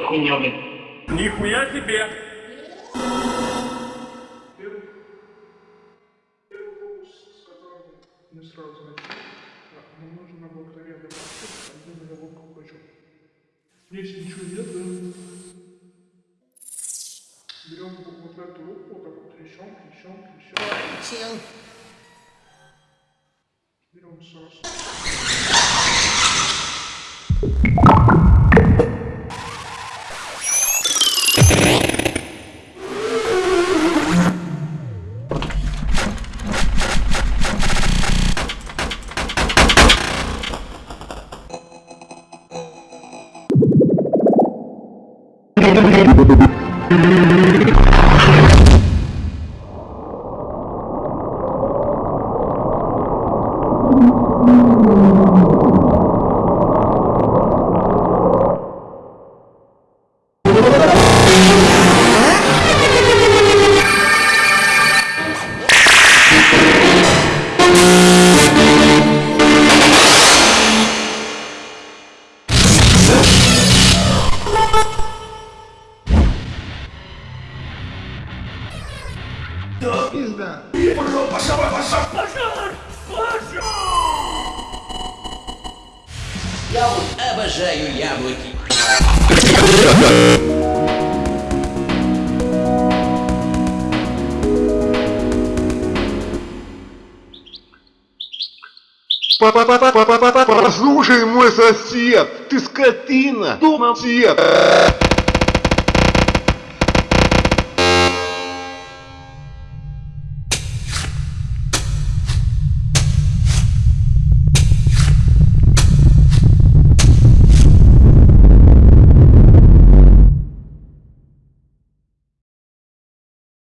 хуйня, блядь. Нихуя себе! Не сразу нам нужен обыкновенный пакет, один на ловко хочу. Здесь ничего нет, да? Берем вот эту руку, вот так вот трясем, трясем, трясем. Берем Сос. Я вот обожаю яблоки. Послушай, мой сосед, ты скотина, дома сосед.